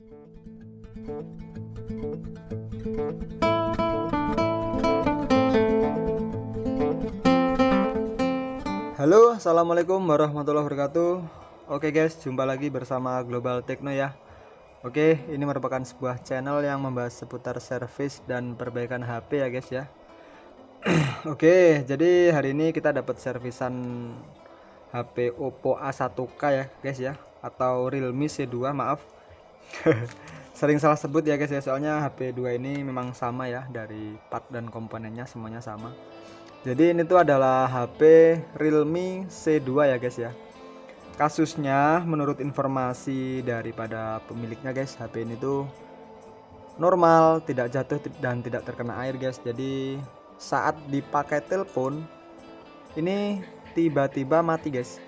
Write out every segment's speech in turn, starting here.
Halo assalamualaikum warahmatullahi wabarakatuh. Oke guys jumpa lagi bersama Global Techno ya. Oke ini merupakan sebuah channel yang membahas seputar service dan perbaikan HP ya guys ya. Oke jadi hari ini kita dapat servisan HP Oppo A1K ya guys ya. Atau Realme C2 maaf Sering salah sebut ya guys ya soalnya HP 2 ini memang sama ya dari part dan komponennya semuanya sama. Jadi ini tuh adalah HP Realme C2 ya guys ya. Kasusnya menurut informasi daripada pemiliknya guys HP ini tuh normal tidak jatuh dan tidak terkena air guys. Jadi saat dipakai telepon ini tiba-tiba mati guys.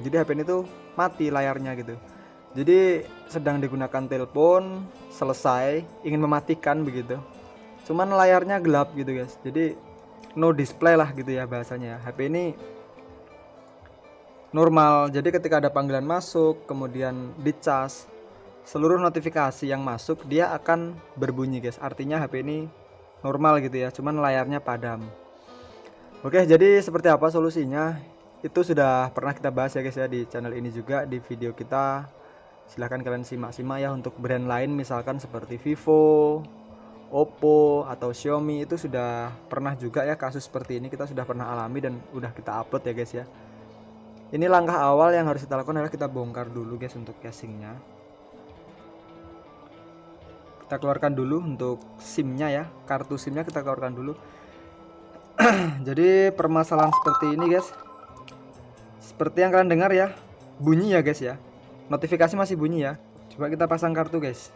Jadi HP ini tuh mati layarnya gitu jadi sedang digunakan telepon selesai ingin mematikan begitu. Cuman layarnya gelap gitu guys. Jadi no display lah gitu ya bahasanya. HP ini normal. Jadi ketika ada panggilan masuk kemudian dicas seluruh notifikasi yang masuk dia akan berbunyi guys. Artinya HP ini normal gitu ya. Cuman layarnya padam. Oke jadi seperti apa solusinya? Itu sudah pernah kita bahas ya guys ya di channel ini juga di video kita silahkan kalian simak-simak ya untuk brand lain misalkan seperti Vivo Oppo atau Xiaomi. Itu sudah pernah juga ya kasus seperti ini kita sudah pernah alami dan udah kita upload ya guys ya. Ini langkah awal yang harus kita lakukan adalah kita bongkar dulu guys untuk casingnya. Kita keluarkan dulu untuk SIM-nya ya kartu SIM-nya kita keluarkan dulu. Jadi permasalahan seperti ini guys seperti yang kalian dengar ya bunyi ya guys ya notifikasi masih bunyi ya. Coba kita pasang kartu guys.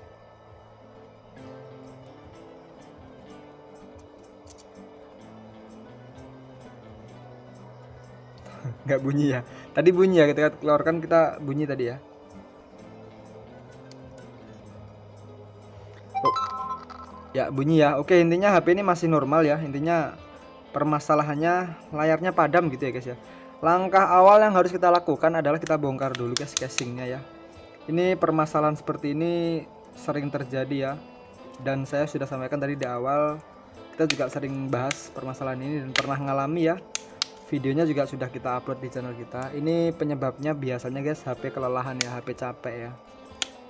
Nggak bunyi ya. Tadi bunyi ya kita keluarkan kita bunyi tadi ya. Oh. ya bunyi ya. Oke intinya HP ini masih normal ya. Intinya permasalahannya layarnya padam gitu ya guys ya langkah awal yang harus kita lakukan adalah kita bongkar dulu guys casingnya ya. Ini permasalahan seperti ini sering terjadi ya. Dan saya sudah sampaikan tadi di awal kita juga sering bahas permasalahan ini dan pernah ngalami ya. Videonya juga sudah kita upload di channel kita. Ini penyebabnya biasanya guys HP kelelahan ya HP capek ya.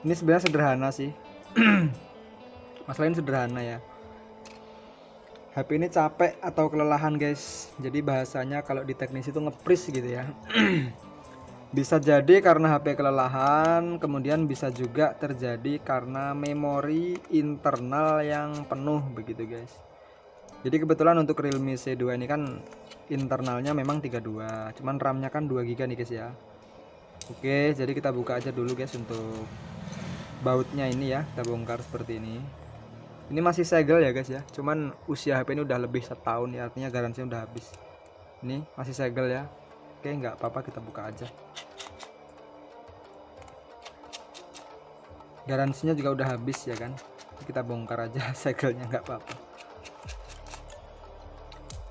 Ini sebenarnya sederhana sih. Masalah ini sederhana ya HP ini capek atau kelelahan guys? Jadi bahasanya kalau di teknis itu ngepris gitu ya. Bisa jadi karena HP kelelahan kemudian bisa juga terjadi karena memori internal yang penuh begitu guys. Jadi kebetulan untuk Realme C2 ini kan internalnya memang 32 cuman RAM-nya kan 2 GB nih guys ya. Oke jadi kita buka aja dulu guys untuk bautnya ini ya kita bongkar seperti ini ini masih segel ya guys ya. Cuman usia HP ini udah lebih setahun ya artinya garansi udah habis. Ini masih segel ya. Oke nggak apa-apa kita buka aja. Garansinya juga udah habis ya kan? Kita bongkar aja segelnya nggak apa-apa.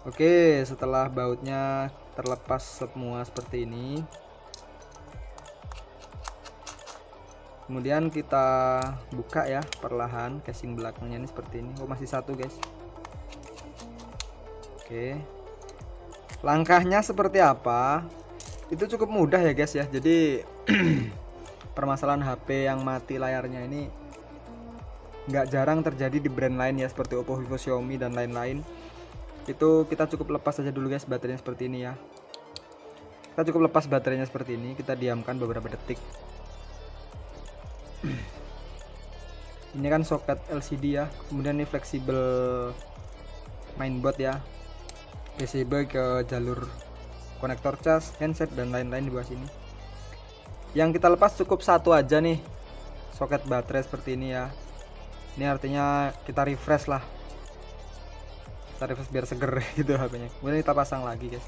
Oke setelah bautnya terlepas semua seperti ini kemudian kita buka ya perlahan casing belakangnya ini seperti ini. Oh masih satu guys. Oke. Langkahnya seperti apa? Itu cukup mudah ya guys ya. Jadi permasalahan HP yang mati layarnya ini nggak jarang terjadi di brand lain ya seperti Oppo, Vivo, Xiaomi dan lain-lain. Itu kita cukup lepas saja dulu guys baterainya seperti ini ya. Kita cukup lepas baterainya seperti ini kita diamkan beberapa detik ini kan soket LCD ya. Kemudian ini fleksibel mainboard ya. PCB ke jalur konektor cas handset dan lain-lain di bawah sini. Yang kita lepas cukup satu aja nih soket baterai seperti ini ya. Ini artinya kita refresh lah. Kita refresh biar seger gitu HP-nya. Kemudian kita pasang lagi guys.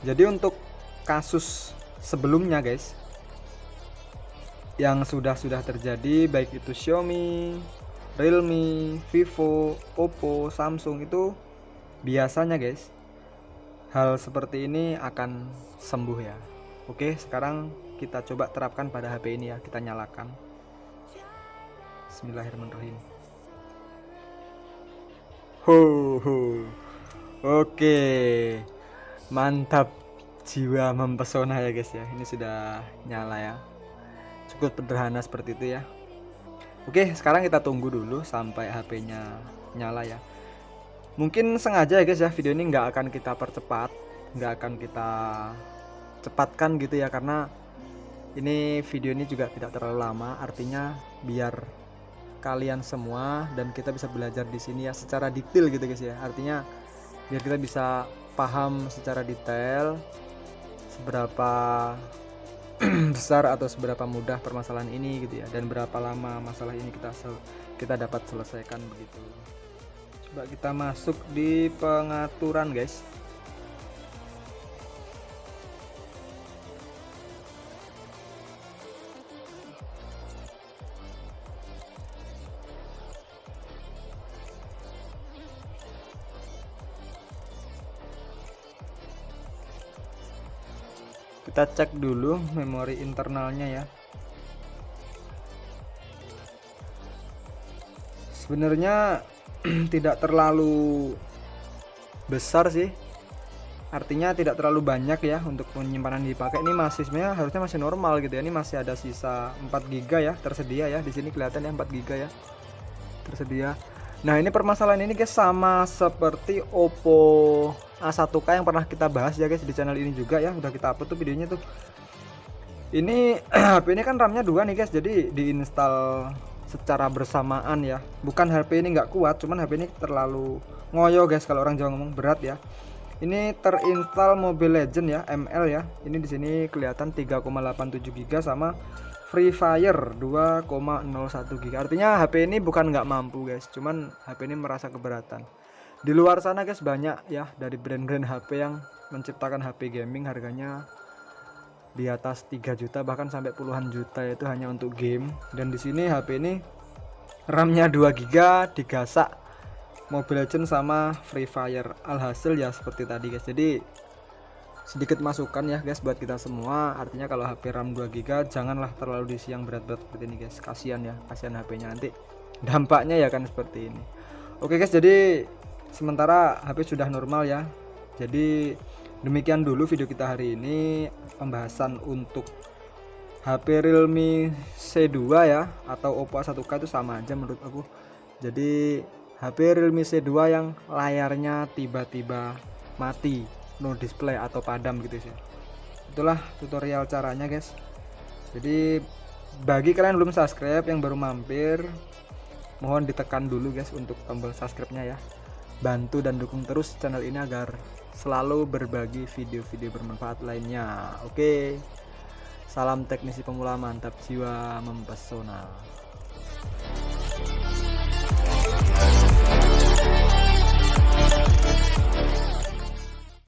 Jadi untuk kasus sebelumnya guys yang sudah-sudah terjadi baik itu Xiaomi, Realme, Vivo, Oppo, Samsung itu biasanya guys hal seperti ini akan sembuh ya. Oke sekarang kita coba terapkan pada HP ini ya kita nyalakan. Bismillahirrahmanirrahim. Ho ho. Oke. Mantap. Jiwa mempesona ya guys ya. Ini sudah nyala ya cukup sederhana seperti itu ya. Oke sekarang kita tunggu dulu sampai HP-nya nyala ya. Mungkin sengaja ya guys ya video ini nggak akan kita percepat nggak akan kita cepatkan gitu ya karena ini video ini juga tidak terlalu lama. Artinya biar kalian semua dan kita bisa belajar di sini ya secara detail gitu guys ya. Artinya biar kita bisa paham secara detail seberapa besar atau seberapa mudah permasalahan ini gitu ya dan berapa lama masalah ini kita kita dapat selesaikan begitu. Coba kita masuk di pengaturan guys kita cek dulu memori internalnya ya. Sebenarnya tidak terlalu besar sih. Artinya tidak terlalu banyak ya untuk penyimpanan dipakai. Ini masih sebenarnya harusnya masih normal gitu ya. Ini masih ada sisa 4 GB ya tersedia ya. Di sini kelihatan ya 4 GB ya. Tersedia. Nah ini permasalahan ini guys sama seperti Oppo A1K yang pernah kita bahas ya guys di channel ini juga ya udah kita upload tuh videonya tuh. Ini HP ini kan RAM-nya dua nih guys jadi diinstal secara bersamaan ya. Bukan HP ini nggak kuat cuman HP ini terlalu ngoyo guys kalau orang Jawa ngomong berat ya. Ini terinstall Mobile Legend ya ML ya. Ini di sini kelihatan 3,87 GB sama Free Fire 2,01 GB artinya HP ini bukan nggak mampu guys cuman HP ini merasa keberatan di luar sana guys banyak ya dari brand-brand HP yang menciptakan HP gaming harganya di atas 3 juta bahkan sampai puluhan juta itu hanya untuk game. Dan di sini HP ini RAM-nya 2 GB digasak Mobile Legends sama Free Fire. Alhasil ya seperti tadi guys. Jadi sedikit masukan ya guys buat kita semua. Artinya kalau HP RAM 2 GB janganlah terlalu diisi yang berat-berat seperti ini guys. Kasihan ya kasihan HP-nya nanti dampaknya ya kan seperti ini. Oke guys jadi sementara HP sudah normal ya. Jadi demikian dulu video kita hari ini pembahasan untuk HP Realme C2 ya atau Oppo A1K itu sama aja menurut aku. Jadi HP Realme C2 yang layarnya tiba-tiba mati no display atau padam gitu sih. Itulah tutorial caranya guys. Jadi bagi kalian belum subscribe yang baru mampir mohon ditekan dulu guys untuk tombol subscribe nya ya bantu dan dukung terus channel ini agar selalu berbagi video-video bermanfaat lainnya. Oke. Salam teknisi pemula mantap jiwa mempesona